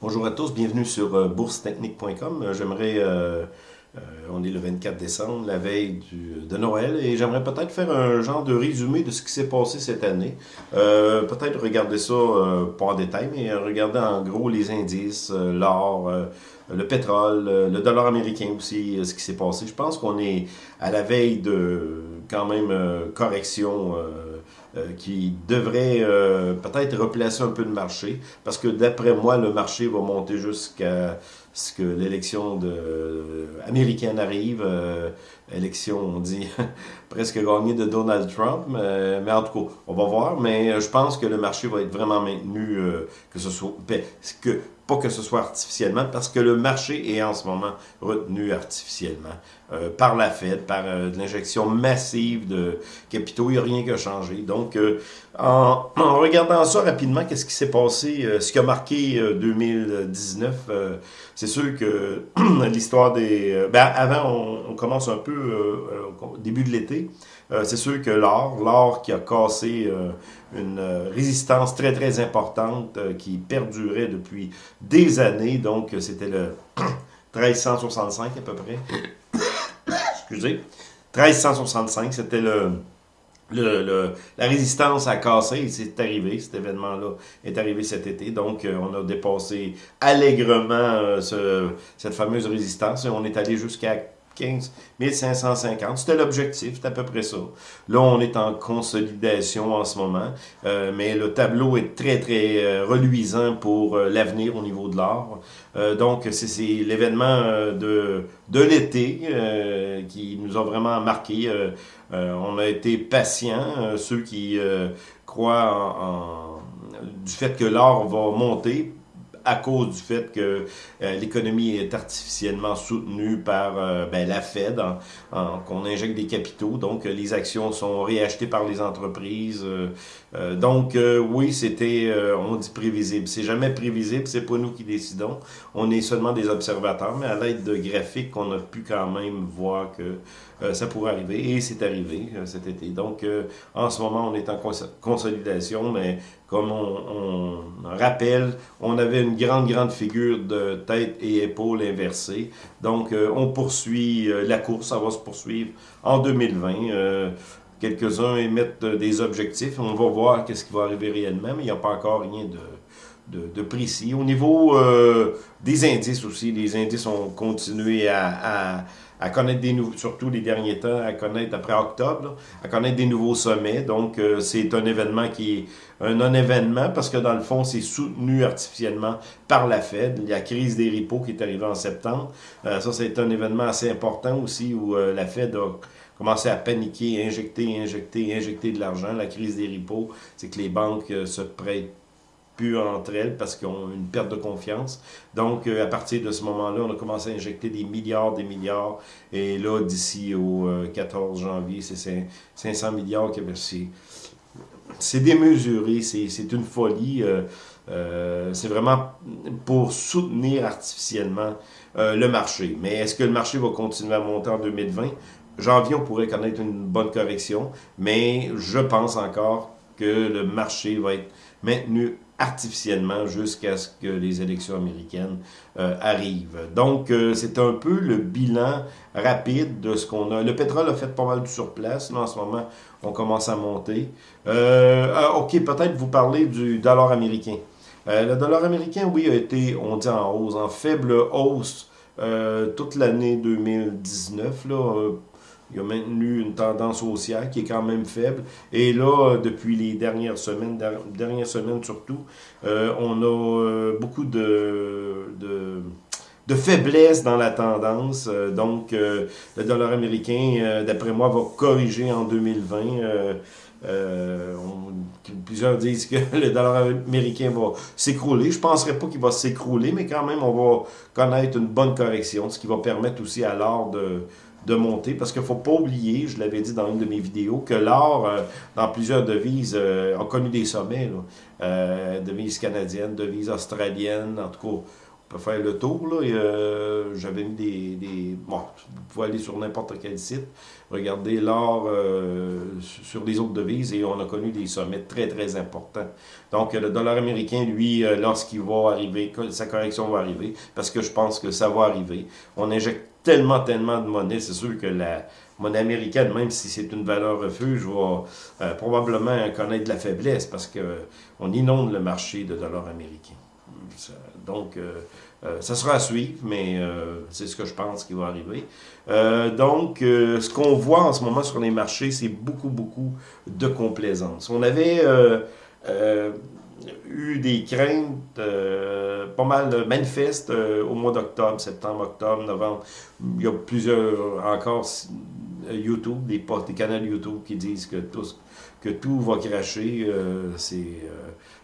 Bonjour à tous, bienvenue sur euh, boursetechnique.com. Euh, j'aimerais, euh, on est le 24 décembre, la veille de Noël, et j'aimerais peut-être faire un genre de résumé de ce qui s'est passé cette année. peut-être regarder ça, pas en détail, mais regarder en gros les indices, l'or, le pétrole, le dollar américain aussi, ce qui s'est passé. Je pense qu'on est à la veille de quand même correction euh, qui devrait euh, peut-être replacer un peu le marché, parce que d'après moi, le marché va monter jusqu'à ce que l'élection de, euh, américaine arrive, élection, on dit, presque gagnée de Donald Trump, mais, mais, en tout cas, on va voir, mais je pense que le marché va être vraiment maintenu, que ce soit, ben, que pas que ce soit artificiellement, parce que le marché est en ce moment retenu artificiellement euh, par la Fed, par euh, l'injection massive de capitaux. Il n'y a rien qui a changé. Donc, euh, en, regardant ça rapidement, qu'est-ce qui s'est passé, ce qui a marqué 2019, c'est sûr que l'histoire des... ben, avant, on, on, commence un peu au début de l'été. C'est sûr que l'or, l'or qui a cassé une résistance très, très importante qui perdurait depuis des années. Donc, c'était le 1365 à peu près. Excusez. 1365, c'était le, la résistance a cassé c'est arrivé, cet événement-là est arrivé cet été. Donc, euh, on a dépassé allègrement euh, ce, cette fameuse résistance et on est allé jusqu'à 15 550. C'était l'objectif, c'est à peu près ça. Là, on est en consolidation en ce moment, euh, mais le tableau est très, très euh, reluisant pour euh, l'avenir au niveau de l'or. donc, c'est l'événement de, de l'été qui nous a vraiment marqué. on a été patients, ceux qui croient en, du fait que l'or va monter à cause du fait que euh, l'économie est artificiellement soutenue par euh, ben, la Fed, qu'on injecte des capitaux, donc euh, les actions sont réachetées par les entreprises. Donc oui, c'était, on dit prévisible. C'est jamais prévisible, c'est pas nous qui décidons. On est seulement des observateurs, mais à l'aide de graphiques, on a pu quand même voir que ça pourrait arriver, et c'est arrivé cet été. Donc en ce moment, on est en consolidation, mais comme on, on rappelle, on avait une grande, grande figure de tête et épaules inversées. Donc, euh, on poursuit euh, la course, ça va se poursuivre en 2020. Euh, quelques-uns émettent des objectifs. On va voir qu'est-ce qui va arriver réellement, mais il n'y a pas encore rien de, de, précis. Au niveau des indices aussi, les indices ont continué à à connaître des nouveaux, surtout les derniers temps, à connaître après octobre, à connaître des nouveaux sommets. Donc, euh, c'est un événement qui est un non-événement parce que dans le fond, c'est soutenu artificiellement par la Fed. La crise des repos qui est arrivée en septembre. Euh, ça, c'est un événement assez important aussi où euh, la Fed a commencé à paniquer, injecter, injecter, injecter de l'argent. La crise des repos, c'est que les banques se prêtent plus entre elles parce qu'ils ont une perte de confiance. Donc, euh, à partir de ce moment-là, on a commencé à injecter des milliards, des milliards. Et là, d'ici au 14 euh, janvier, c'est 500 milliards qui. C'est démesuré, c'est une folie. Euh, c'est vraiment pour soutenir artificiellement le marché. Mais est-ce que le marché va continuer à monter en 2020? Janvier, on pourrait connaître une bonne correction, mais je pense encore que le marché va être maintenu artificiellement jusqu'à ce que les élections américaines euh, arrivent. Donc, euh, c'est un peu le bilan rapide de ce qu'on a. Le pétrole a fait pas mal du surplace. Là, en ce moment, on commence à monter. Euh, OK, peut-être vous parler du dollar américain. le dollar américain, oui, a été, on dit en hausse, en faible hausse toute l'année 2019, là, il a maintenu une tendance haussière qui est quand même faible. Et là, depuis les dernières semaines, dernières semaines surtout, euh, on a euh, beaucoup de, de, faiblesse dans la tendance. Euh, donc, le dollar américain, d'après moi, va corriger en 2020. plusieurs disent que le dollar américain va s'écrouler. Je ne penserais pas qu'il va s'écrouler, mais quand même, on va connaître une bonne correction, ce qui va permettre aussi à l'or de de monter, parce qu'il faut pas oublier, je l'avais dit dans une de mes vidéos, que l'or, euh, dans plusieurs devises, euh, a connu des sommets, euh, devises canadiennes, devises australiennes, en tout cas, peut faire le tour. Là, J'avais mis des, des, Bon, vous pouvez aller sur n'importe quel site, regarder l'or sur les autres devises et on a connu des sommets très, très importants. Donc, le dollar américain, lui, lorsqu'il va arriver, sa correction va arriver, parce que je pense que ça va arriver. On injecte tellement, tellement de monnaie, c'est sûr que la monnaie américaine, même si c'est une valeur refuge, va probablement connaître de la faiblesse parce qu'on inonde le marché de dollars américains. Donc, euh, euh, ça sera à suivre, mais euh, c'est ce que je pense qui va arriver. donc, ce qu'on voit en ce moment sur les marchés, c'est beaucoup, beaucoup de complaisance. On avait eu des craintes pas mal manifestes au mois d'octobre, septembre, octobre, novembre. Il y a plusieurs encore YouTube, des, des canaux YouTube qui disent que tout, que tout va cracher. c'est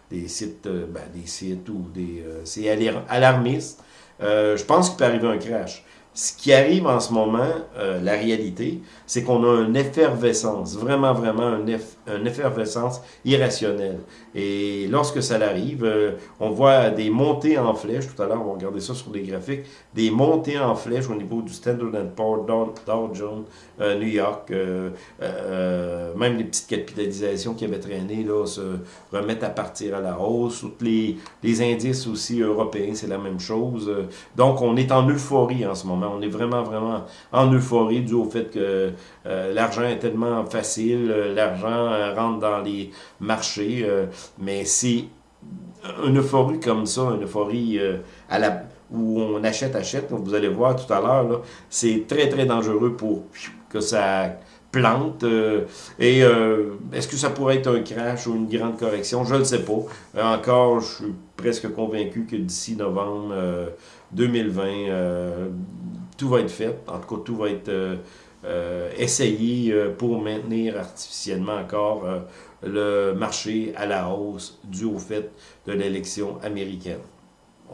des sites, euh, ben, des sites ou des... Euh, c'est alarmiste. Euh, je pense qu'il peut arriver un crash. Ce qui arrive en ce moment, la réalité, c'est qu'on a une effervescence, vraiment, vraiment une, une effervescence irrationnelle. Et lorsque ça arrive, euh, on voit des montées en flèche, tout à l'heure on va regarder ça sur les graphiques, des montées en flèche au niveau du Standard Poor's, Dow, Jones, euh, New York, euh, même les petites capitalisations qui avaient traîné là, se remettent à partir à la hausse. Toutes les, les indices aussi européens, c'est la même chose. Donc on est en euphorie en ce moment. On est vraiment, vraiment en euphorie dû au fait que euh, l'argent est tellement facile, euh, l'argent euh, rentre dans les marchés, mais c'est une euphorie comme ça, une euphorie où on achète, achète, vous allez voir tout à l'heure, c'est très, très dangereux pour que ça plante. et est-ce que ça pourrait être un crash ou une grande correction? Je ne sais pas. encore, je suis presque convaincu que d'ici novembre 2020, tout va être fait. En tout cas, tout va être euh, euh, pour maintenir artificiellement encore euh, le marché à la hausse dû au fait de l'élection américaine.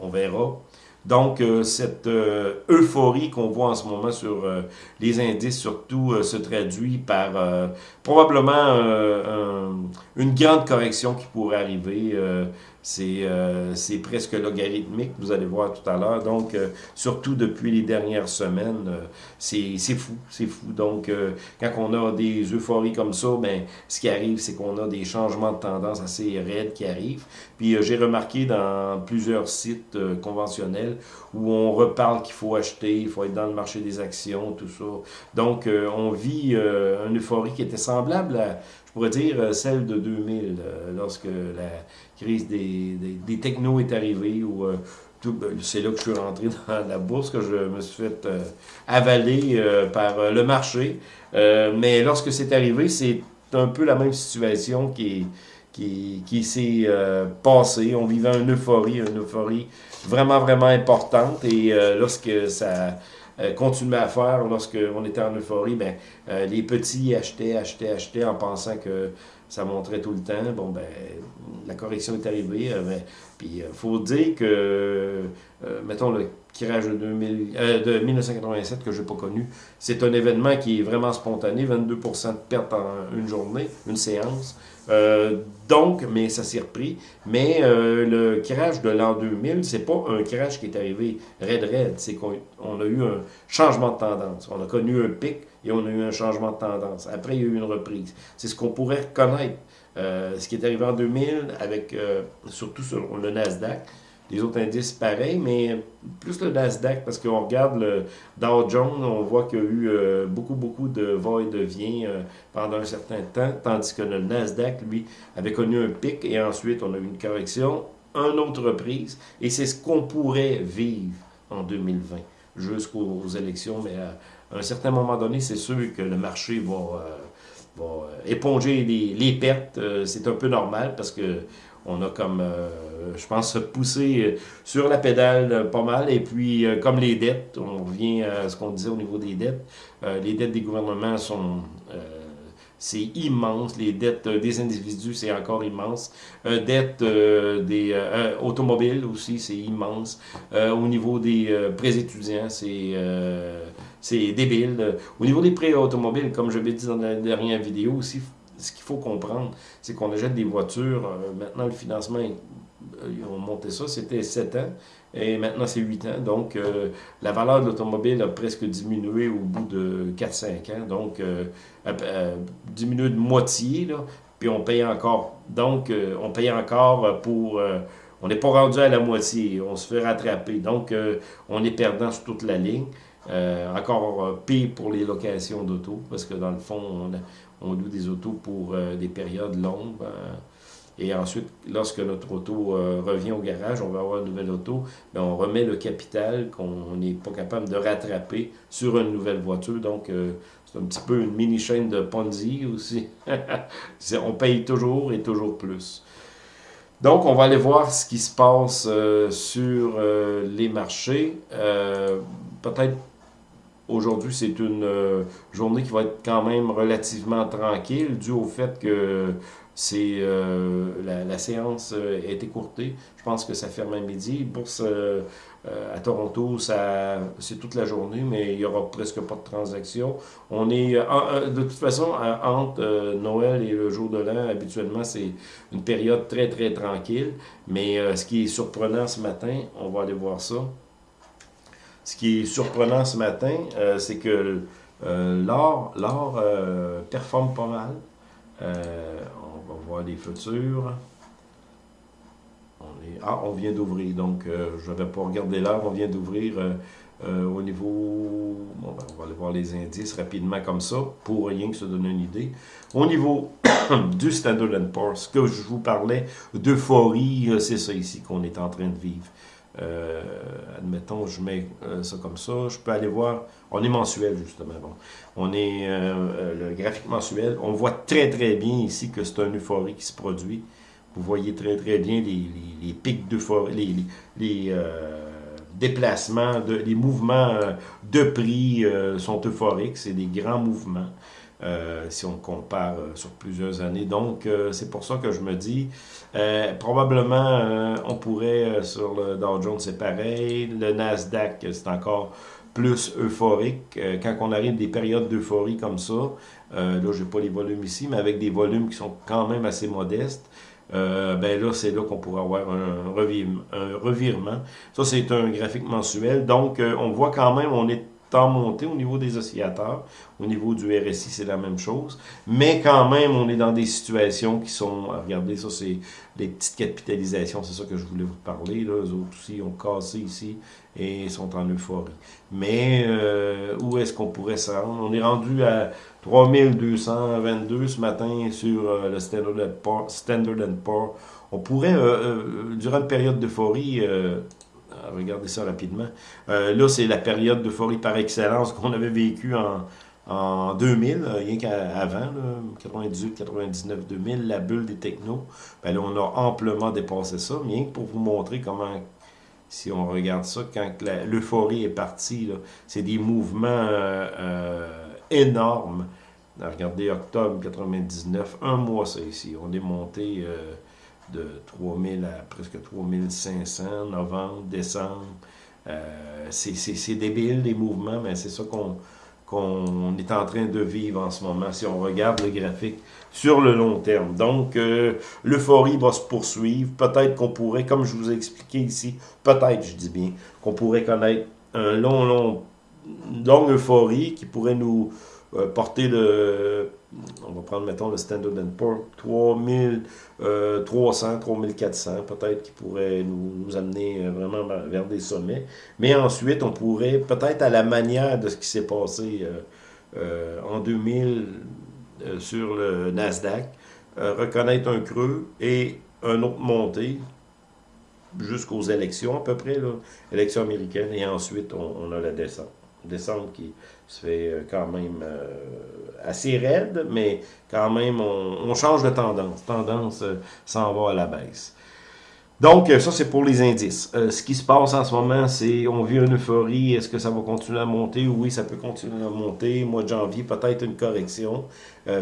On verra. Donc, cette euphorie qu'on voit en ce moment sur les indices, surtout, se traduit par probablement une grande correction qui pourrait arriver euh, c'est presque logarithmique, vous allez voir tout à l'heure. Donc, euh, surtout depuis les dernières semaines, euh, c'est fou, c'est fou. Donc, quand on a des euphories comme ça, ben, ce qui arrive, c'est qu'on a des changements de tendance assez raides qui arrivent. Puis, j'ai remarqué dans plusieurs sites conventionnels où on reparle qu'il faut acheter, il faut être dans le marché des actions, tout ça. Donc, on vit une euphorie qui était semblable à, je pourrais dire, celle de 2000, lorsque la crise des, des, technos est arrivée, ou euh, ben, c'est là que je suis rentré dans la bourse, que je me suis fait euh, avaler euh, par le marché. mais lorsque c'est arrivé, c'est un peu la même situation qui, qui, qui s'est passée. On vivait une euphorie, une euphorie vraiment, vraiment importante. Et lorsque ça continuait à faire, lorsqu'on était en euphorie, ben, les petits achetaient, achetaient, achetaient en pensant que ça montrait tout le temps. Bon, ben, la correction est arrivée. Euh, puis, il euh, faut dire que, euh, mettons, le tirage de, 2000, de 1987 que je n'ai pas connu, c'est un événement qui est vraiment spontané, 22% de perte en une journée, une séance. donc, mais ça s'est repris. Mais le crash de l'an 2000, c'est pas un crash qui est arrivé raide, c'est qu'on a eu un changement de tendance. On a connu un pic et on a eu un changement de tendance. Après, il y a eu une reprise. C'est ce qu'on pourrait reconnaître. Euh, ce qui est arrivé en 2000, avec euh, surtout sur le Nasdaq. Les autres indices, pareil, mais plus le Nasdaq, parce qu'on regarde le Dow Jones, on voit qu'il y a eu euh, beaucoup, beaucoup de va et de vient pendant un certain temps, tandis que le Nasdaq, lui, avait connu un pic et ensuite on a eu une correction, une autre reprise, et c'est ce qu'on pourrait vivre en 2020 jusqu'aux élections, mais à un certain moment donné, c'est sûr que le marché va, va éponger les, les pertes. Euh, c'est un peu normal parce que on a comme, euh, je pense, poussé sur la pédale pas mal. Et puis, comme les dettes, on revient à ce qu'on disait au niveau des dettes, les dettes des gouvernements sont c'est immense. Les dettes des individus, c'est encore immense. Euh, dettes des automobiles aussi, c'est immense. au niveau des prêts étudiants, c'est c'est débile. Au niveau des prêts automobiles, comme je l'ai dit dans la dernière vidéo aussi, ce qu'il faut comprendre, c'est qu'on achète des voitures. Euh, maintenant, le financement est ils ont monté ça, c'était 7 ans, et maintenant c'est 8 ans. Donc, la valeur de l'automobile a presque diminué au bout de 4-5 ans. Donc, diminué de moitié, là, puis on paye encore. Donc, on paye encore pour on n'est pas rendu à la moitié, on se fait rattraper. Donc, euh, on est perdant sur toute la ligne. Euh, encore euh, pire pour les locations d'auto, parce que dans le fond, on, loue des autos pour des périodes longues. et ensuite, lorsque notre auto revient au garage, on va avoir une nouvelle auto, mais on remet le capital qu'on n'est pas capable de rattraper sur une nouvelle voiture. Donc, c'est un petit peu une mini chaîne de Ponzi aussi. on paye toujours et toujours plus. Donc, on va aller voir ce qui se passe euh, sur euh, les marchés. Euh, peut-être aujourd'hui, c'est une journée qui va être quand même relativement tranquille, dû au fait que c'est la, séance est écourtée. Je pense que ça ferme à midi. Bourse à Toronto, c'est toute la journée, mais il n'y aura presque pas de transactions. On est, de toute façon, entre Noël et le jour de l'an, habituellement, c'est une période très, très tranquille. Mais ce qui est surprenant ce matin, on va aller voir ça. Ce qui est surprenant ce matin, c'est que l'or, l'or performe pas mal. on va voir les futurs. Ah, on vient d'ouvrir, donc euh, je n'avais pas regardé l'heure, on vient d'ouvrir euh, euh, au niveau... Bon, ben, on va aller voir les indices rapidement comme ça, pour rien que se donner une idée. Au niveau du Standard Poor's, que je vous parlais d'euphorie, c'est ça ici qu'on est en train de vivre. Admettons, je mets ça comme ça, je peux aller voir, on est mensuel justement, bon. on est le graphique mensuel, on voit très très bien ici que c'est une euphorie qui se produit, vous voyez très très bien les, pics d'euphorie, les, les euh, déplacements, les mouvements euh, de prix euh, sont euphoriques, c'est des grands mouvements. Si on compare sur plusieurs années. Donc, c'est pour ça que je me dis, probablement, on pourrait, sur le Dow Jones, c'est pareil, le Nasdaq, c'est encore plus euphorique. quand on arrive des périodes d'euphorie comme ça, là, je n'ai pas les volumes ici, mais avec des volumes qui sont quand même assez modestes, euh, ben là, c'est là qu'on pourrait avoir un, revirement. Ça, c'est un graphique mensuel. Donc, euh, on voit quand même, on est en montée au niveau des oscillateurs. Au niveau du RSI, c'est la même chose. Mais quand même, on est dans des situations qui sont... Regardez, ça, c'est les petites capitalisations. C'est ça que je voulais vous parler. Là. Eux autres aussi ont cassé ici et sont en euphorie. Mais euh, où est-ce qu'on pourrait se rendre? On est rendu à 3222 ce matin sur euh, le Standard Poor's. Standard Poor's. On pourrait, euh, durant une période d'euphorie, regardez ça rapidement, là c'est la période d'euphorie par excellence qu'on avait vécu en, en 2000, rien qu'avant, 98, 99, 2000, la bulle des technos, ben là, on a amplement dépassé ça, rien que pour vous montrer comment si on regarde ça, quand l'euphorie est partie, c'est des mouvements euh, euh, énormes. Regardez, octobre 99, un mois ça ici. On est monté euh, de 3000 à presque 3500, novembre, décembre. c'est débile, les mouvements, mais c'est ça qu'on est en train de vivre en ce moment, si on regarde le graphique sur le long terme. Donc, euh, l'euphorie va se poursuivre. Peut-être qu'on pourrait, comme je vous ai expliqué ici, peut-être, je dis bien, qu'on pourrait connaître un long, long, longue euphorie qui pourrait nous euh, porter le, on va prendre, mettons, le Standard Poor's, 3300, 3400, peut-être, qui pourrait nous, amener euh, vraiment vers des sommets. Mais ensuite, on pourrait, peut-être à la manière de ce qui s'est passé euh, en 2000 sur le Nasdaq, reconnaître un creux et un autre montée jusqu'aux élections à peu près, là, élections américaines, et ensuite on a la descente descente qui se fait euh, quand même euh, assez raide, mais quand même, on, change de tendance. Tendance euh, s'en va à la baisse. Donc, ça, c'est pour les indices. ce qui se passe en ce moment, c'est, on vit une euphorie. Est-ce que ça va continuer à monter? Oui, ça peut continuer à monter. Mois de janvier, peut-être une correction.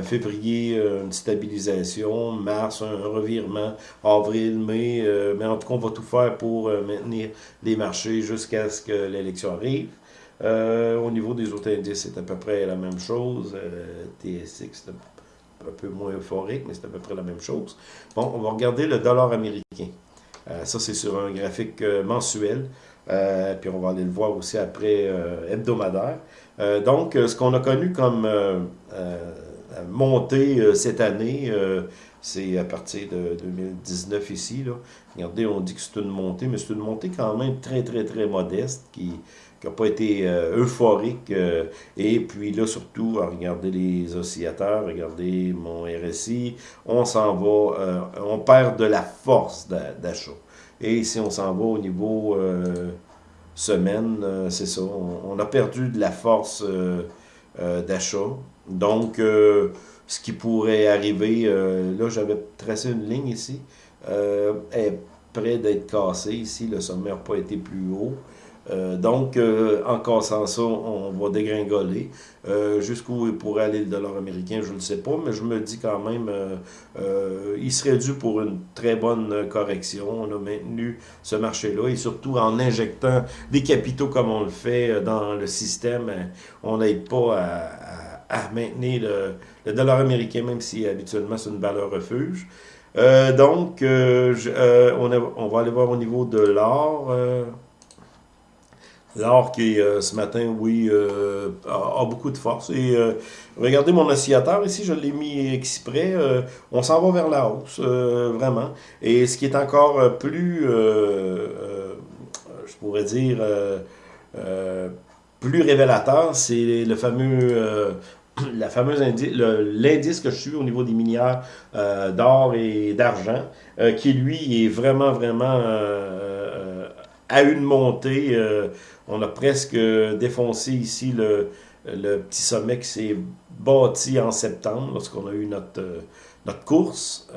février, une stabilisation. Mars, un revirement. Avril, mai. mais en tout cas, on va tout faire pour maintenir les marchés jusqu'à ce que l'élection arrive. Euh, au niveau des autres indices, c'est à peu près la même chose. Euh, TSX, c'est un peu moins euphorique, mais c'est à peu près la même chose. Bon, on va regarder le dollar américain. ça, c'est sur un graphique mensuel. puis on va aller le voir aussi après hebdomadaire. donc, ce qu'on a connu comme montée cette année, c'est à partir de 2019 ici. Regardez, on dit que c'est une montée, mais c'est une montée quand même très, très, très modeste qui n'a pas été euh, euphorique. Euh, et puis là, surtout, à regarder les oscillateurs, regardez mon RSI, on s'en va, euh, on perd de la force d'achat. Et ici, on s'en va au niveau semaine, c'est ça, on, a perdu de la force d'achat. Donc, ce qui pourrait arriver, là j'avais tracé une ligne ici, est près d'être cassé ici, le sommet n'a pas été plus haut. Euh, donc, en cassant ça, on va dégringoler. Jusqu'où il pourrait aller le dollar américain, je ne le sais pas, mais je me dis quand même, il serait dû pour une très bonne correction. On a maintenu ce marché-là et surtout en injectant des capitaux comme on le fait dans le système, on n'aide pas à maintenir le, dollar américain, même si habituellement c'est une valeur refuge. Euh, donc, euh, euh, on, on, va aller voir au niveau de l'or. L'or qui, ce matin, oui, a, beaucoup de force. Et regardez mon oscillateur ici, je l'ai mis exprès. on s'en va vers la hausse, vraiment. Et ce qui est encore plus, je pourrais dire, plus révélateur, c'est le fameux la fameuse l'indice que je suis au niveau des minières euh, d'or et d'argent, euh, qui lui est vraiment, vraiment euh, à une montée. on a presque défoncé ici le, petit sommet qui s'est bâti en septembre, lorsqu'on a eu notre, notre course.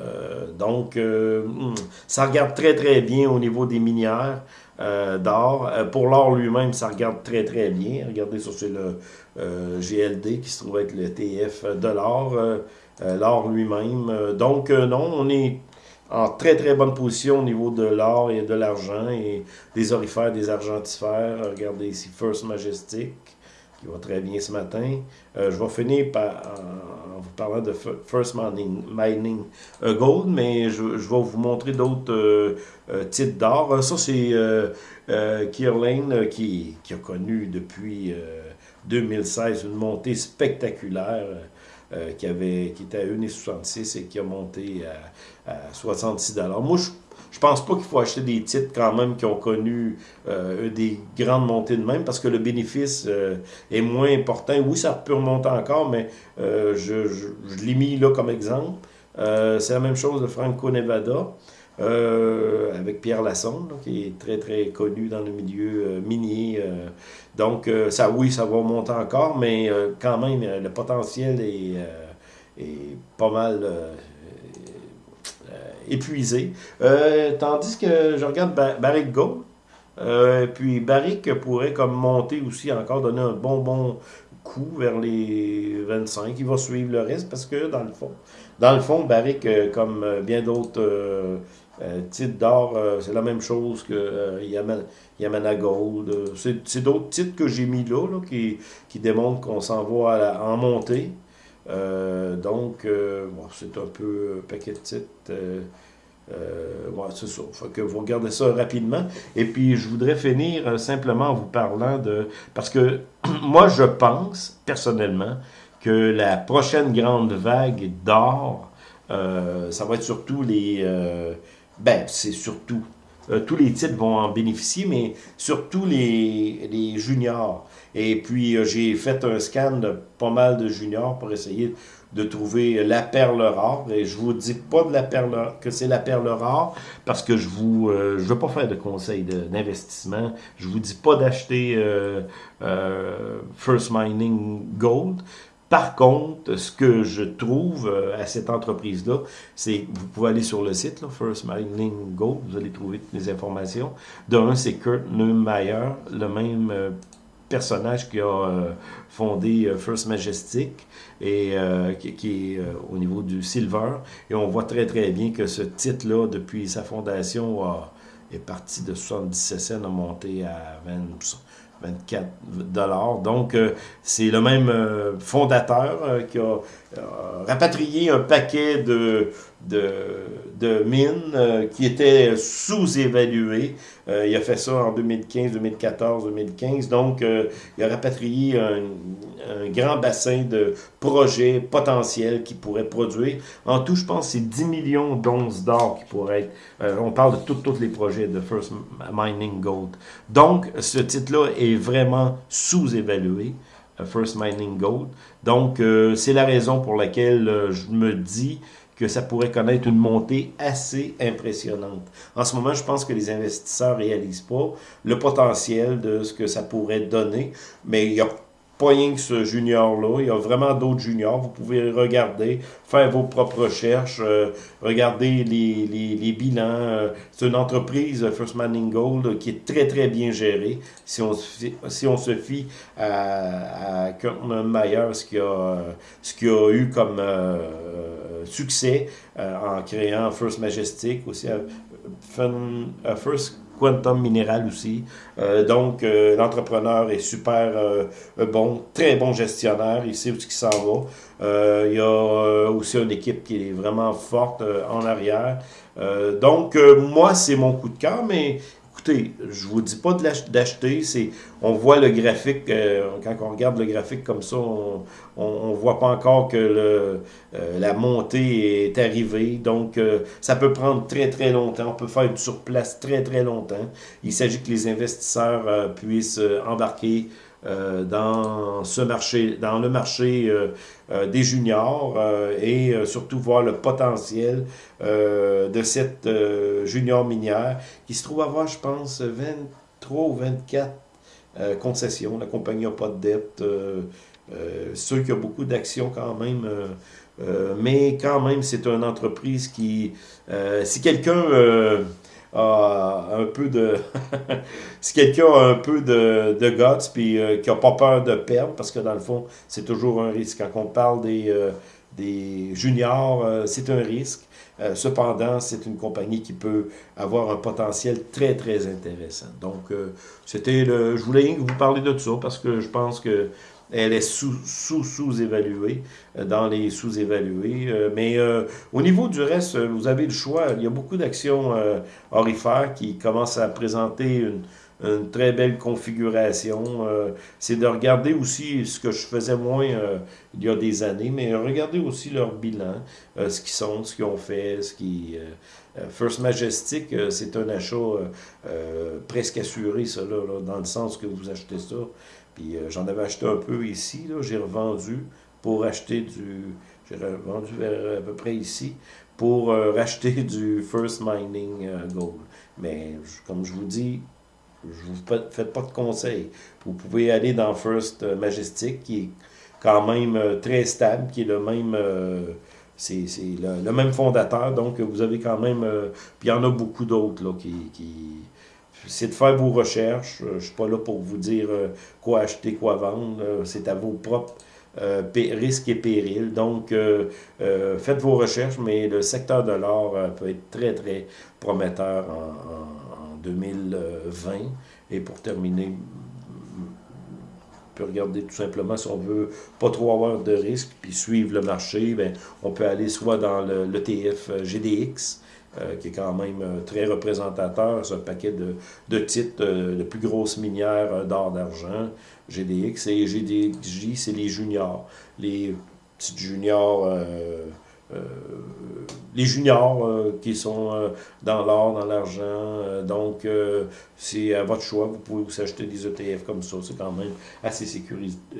donc, hmm, ça regarde très, très bien au niveau des minières. Euh, d'or. Euh, pour l'or lui-même, ça regarde très très bien. Regardez sur le euh, GLD qui se trouve être le TF de l'or. l'or lui-même. donc non, on est en très très bonne position au niveau de l'or et de l'argent et des orifères, des argentifères. Regardez ici First Majestic qui va très bien ce matin. je vais finir par, en, vous parlant de First Mining, Gold, mais je, vais vous montrer d'autres euh, titre d'or. Ça, c'est euh, euh, Kierlane qui, a connu depuis 2016 une montée spectaculaire. Qui, avait, qui était à 1,66 et qui a monté à, 66 Moi, je je pense pas qu'il faut acheter des titres quand même qui ont connu des grandes montées de même parce que le bénéfice est moins important. Oui, ça peut remonter encore, mais je, je, je l'ai mis là comme exemple. c'est la même chose de Franco Nevada. Euh, avec Pierre Lassonde, qui est très très connu dans le milieu euh, minier. Euh. donc ça oui, ça va monter encore, mais quand même le potentiel est, est pas mal épuisé. tandis que je regarde Barrick Gold, puis Barrick pourrait comme monter aussi encore, donner un bon bon coup vers les 25. Il va suivre le reste parce que dans le fond, dans le fond, Barrick, comme bien d'autres euh, titre d'or, euh, c'est la même chose que euh, Yamana, Gold. C'est d'autres titres que j'ai mis là, qui, qui, démontrent qu'on s'en va en montée. donc, c'est un peu paquet de titres. c'est ça. Faut que vous regardez ça rapidement. Et puis, je voudrais finir simplement en vous parlant de... Parce que moi, je pense, personnellement, que la prochaine grande vague d'or, ça va être surtout les ben, c'est surtout. Euh, tous les titres vont en bénéficier, mais surtout les, les juniors. Et puis, euh, j'ai fait un scan de pas mal de juniors pour essayer de trouver la perle rare. Et je vous dis pas de la perle, que c'est la perle rare parce que je vous, euh, je veux pas faire de conseils d'investissement. Je vous dis pas d'acheter First Mining Gold. Par contre, ce que je trouve euh, à cette entreprise-là, c'est vous pouvez aller sur le site, là, First Mining Go, vous allez trouver toutes les informations. D'un, c'est Kurt Neumayer, le même euh, personnage qui a euh, fondé First Majestic et qui, est au niveau du silver. Et on voit très très bien que ce titre-là, depuis sa fondation, est parti de 77 cents, a monté à 20, 24 dollars. Donc, c'est le même fondateur qui a rapatrié un paquet de, de, de mines euh, qui étaient sous-évaluées. Euh, il a fait ça en 2015, 2014, 2015. Donc, euh, il a rapatrié un, un, grand bassin de projets potentiels qui pourraient produire. En tout, je pense, c'est 10 millions d'onces d'or qui pourraient être... on parle de tous les projets de First Mining Gold. Donc, ce titre-là est vraiment sous-évalué. First Mining Gold. Donc, c'est la raison pour laquelle je me dis que ça pourrait connaître une montée assez impressionnante. En ce moment, je pense que les investisseurs réalisent pas le potentiel de ce que ça pourrait donner, mais il y a rien que ce junior-là. Il y a vraiment d'autres juniors. Vous pouvez regarder, faire vos propres recherches, euh, regarder les, bilans. Euh, c'est une entreprise, First Manning Gold, qui est très, très bien gérée. Si on, si on se fie à, à Kurtman Mayer, ce qu'il a, ce a eu comme euh, succès en créant First Majestic, aussi First Quantum Minéral aussi. Euh, donc, euh, l'entrepreneur est super euh, bon, très bon gestionnaire, il sait où il s'en va. il y a aussi une équipe qui est vraiment forte en arrière. donc, moi, c'est mon coup de cœur, mais je vous dis pas d'acheter, on voit le graphique, euh, quand on regarde le graphique comme ça, on ne voit pas encore que euh, la montée est arrivée. Donc, euh, ça peut prendre très, très longtemps. On peut faire du surplace très, très longtemps. Il s'agit que les investisseurs puissent embarquer dans ce marché, dans le marché des juniors et surtout voir le potentiel de cette junior minière qui se trouve avoir, je pense, 23 ou 24 euh, concession. La compagnie n'a pas de dette. Euh, euh, qu'il y a beaucoup d'actions quand même. mais quand même, c'est une entreprise qui... si quelqu'un un peu de... si quelqu'un a un peu de, de guts, puis qui n'a pas peur de perdre, parce que dans le fond, c'est toujours un risque. Quand on parle des, des juniors, c'est un risque. Euh, cependant, c'est une compagnie qui peut avoir un potentiel très, très intéressant. Donc, euh, c'était le, je voulais vous parler de ça parce que je pense que elle est sous-sous-sous-évaluée, euh, dans les sous-évalués. mais au niveau du reste, vous avez le choix. Il y a beaucoup d'actions orifères qui commencent à présenter une, très belle configuration. Euh, c'est de regarder aussi ce que je faisais moins euh, il y a des années, mais regarder aussi leur bilan, euh, ce qu'ils sont, ce qu'ils ont fait, ce qui... First Majestic, c'est un achat presque assuré, ça, là, dans le sens que vous achetez ça. Puis j'en avais acheté un peu ici, j'ai revendu pour acheter du... J'ai revendu vers à peu près ici pour racheter du First Mining Gold. Mais comme je vous dis, je vous fais pas de conseils. Vous pouvez aller dans First euh, Majestic, qui est quand même euh, très stable, qui est le même... Euh, c'est le, même fondateur, donc vous avez quand même... puis il y en a beaucoup d'autres qui, qui c'est de faire vos recherches. Je ne suis pas là pour vous dire quoi acheter, quoi vendre. C'est à vos propres risques et périls. Donc, faites vos recherches, mais le secteur de l'or peut être très, très prometteur en 2020. Et pour terminer, on peut regarder tout simplement si on veut pas trop avoir de risques puis suivre le marché, ben, on peut aller soit dans l'ETF euh, GDX, euh, qui est quand même euh, très représentateur, c'est un paquet de, de titres de plus grosses minières d'or d'argent, GDX, et GDXJ, c'est les juniors, les petites juniors euh, les juniors euh, qui sont euh, dans l'or, dans l'argent. donc, c'est à votre choix. Vous pouvez vous acheter des ETF comme ça. C'est quand même assez,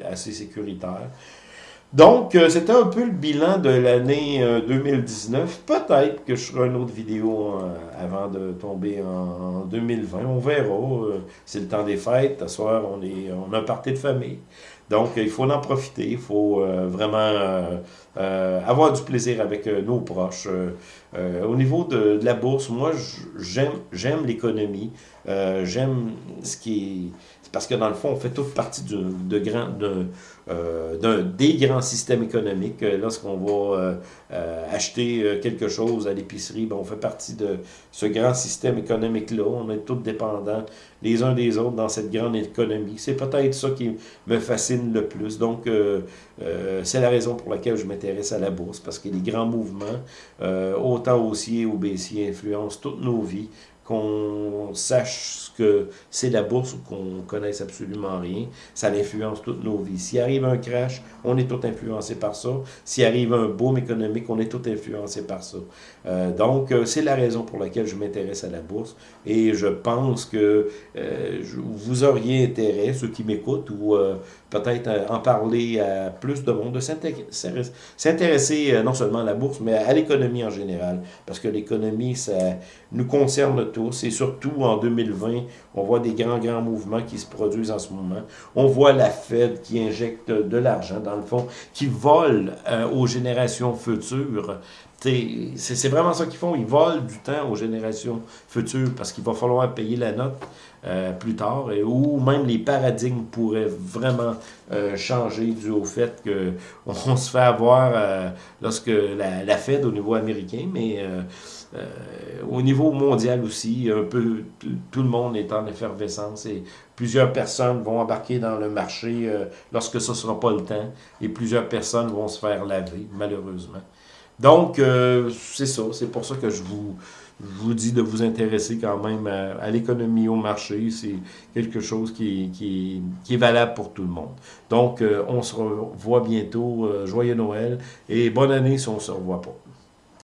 assez sécuritaire. Donc, c'était un peu le bilan de l'année 2019. Peut-être que je ferai une autre vidéo avant de tomber en, 2020. On verra. c'est le temps des fêtes. Ce soir, on, est, on a un party de famille. Donc, il faut en profiter. Il faut vraiment euh, avoir du plaisir avec euh, nos proches. au niveau de, la bourse, moi, j'aime l'économie. j'aime ce qui est parce que dans le fond, on fait toute partie de, grand, de, euh, des grands systèmes économiques. Euh, lorsqu'on va euh, acheter quelque chose à l'épicerie, ben, on fait partie de ce grand système économique-là. On est tous dépendants les uns des autres dans cette grande économie. C'est peut-être ça qui me fascine le plus. Donc, c'est la raison pour laquelle je m'intéresse à la bourse, parce que les grands mouvements, autant haussiers ou baissiers, influencent toutes nos vies qu'on sache ce que c'est la bourse ou qu'on connaisse absolument rien. Ça influence toutes nos vies. S'il arrive un crash, on est tout influencé par ça. S'il arrive un boom économique, on est tout influencé par ça. Euh, donc, euh, c'est la raison pour laquelle je m'intéresse à la bourse. Et je pense que euh, vous auriez intérêt, ceux qui m'écoutent, ou peut-être en parler à plus de monde, de s'intéresser non seulement à la bourse, mais à l'économie en général. Parce que l'économie, ça nous concerne tous. Et surtout en 2020, on voit des grands, grands mouvements qui se produisent en ce moment. On voit la Fed qui injecte de l'argent, dans le fond, qui vole euh, aux générations futures. C'est vraiment ça qu'ils font. Ils volent du temps aux générations futures parce qu'il va falloir payer la note euh, plus tard, et, ou même les paradigmes pourraient vraiment euh, changer dû au fait qu'on se fait avoir lorsque la, la, Fed au niveau américain, mais au niveau mondial aussi, un peu tout le monde est en effervescence et plusieurs personnes vont embarquer dans le marché euh, lorsque ce ne sera pas le temps et plusieurs personnes vont se faire laver, malheureusement. Donc, euh, c'est ça. C'est pour ça que je vous, vous dis de vous intéresser quand même à, l'économie, au marché. C'est quelque chose qui, qui, qui, est valable pour tout le monde. Donc, on se revoit bientôt. joyeux Noël et bonne année si on ne se revoit pas.